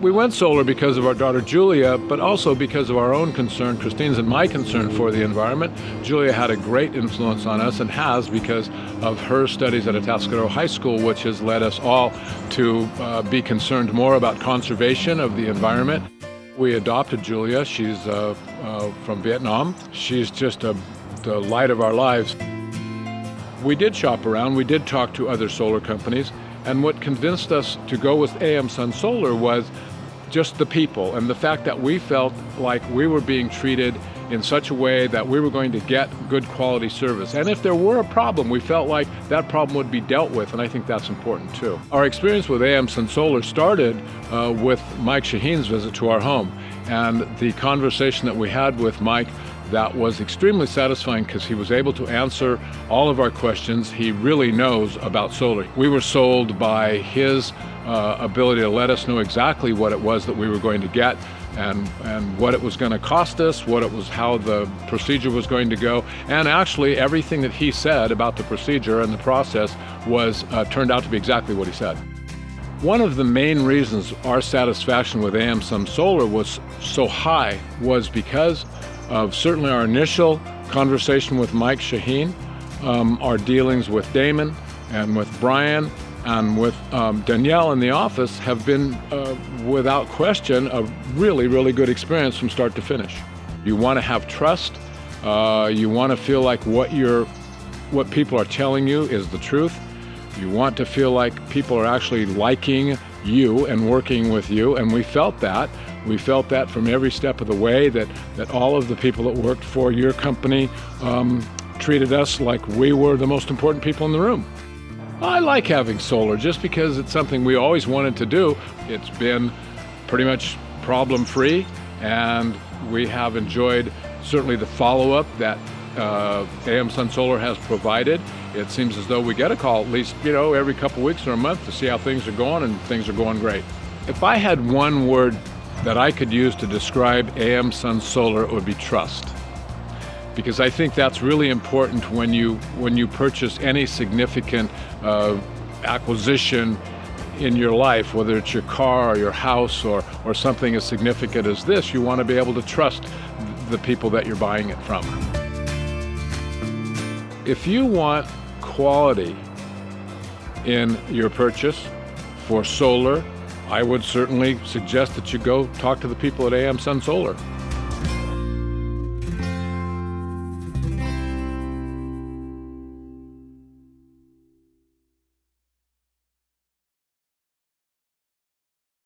We went solar because of our daughter Julia, but also because of our own concern, Christine's and my concern for the environment. Julia had a great influence on us and has because of her studies at Atascadero High School, which has led us all to uh, be concerned more about conservation of the environment. We adopted Julia. She's uh, uh, from Vietnam. She's just a, the light of our lives. We did shop around. We did talk to other solar companies. And what convinced us to go with AM Sun Solar was just the people and the fact that we felt like we were being treated in such a way that we were going to get good quality service. And if there were a problem, we felt like that problem would be dealt with, and I think that's important too. Our experience with AM Sun Solar started uh, with Mike Shaheen's visit to our home, and the conversation that we had with Mike that was extremely satisfying because he was able to answer all of our questions. He really knows about solar. We were sold by his uh, ability to let us know exactly what it was that we were going to get and, and what it was going to cost us, what it was, how the procedure was going to go, and actually everything that he said about the procedure and the process was uh, turned out to be exactly what he said. One of the main reasons our satisfaction with AM Sun Solar was so high was because of certainly our initial conversation with Mike Shaheen, um, our dealings with Damon and with Brian and with um, Danielle in the office have been, uh, without question, a really, really good experience from start to finish. You want to have trust. Uh, you want to feel like what you're, what people are telling you is the truth. You want to feel like people are actually liking you and working with you, and we felt that. We felt that from every step of the way, that, that all of the people that worked for your company um, treated us like we were the most important people in the room. I like having solar just because it's something we always wanted to do. It's been pretty much problem-free, and we have enjoyed certainly the follow-up that uh, AM Sun Solar has provided. It seems as though we get a call at least, you know, every couple weeks or a month to see how things are going, and things are going great. If I had one word that I could use to describe AM Sun Solar, would be trust. Because I think that's really important when you, when you purchase any significant uh, acquisition in your life, whether it's your car or your house or, or something as significant as this, you want to be able to trust the people that you're buying it from. If you want quality in your purchase for solar, I would certainly suggest that you go talk to the people at AM Sun Solar.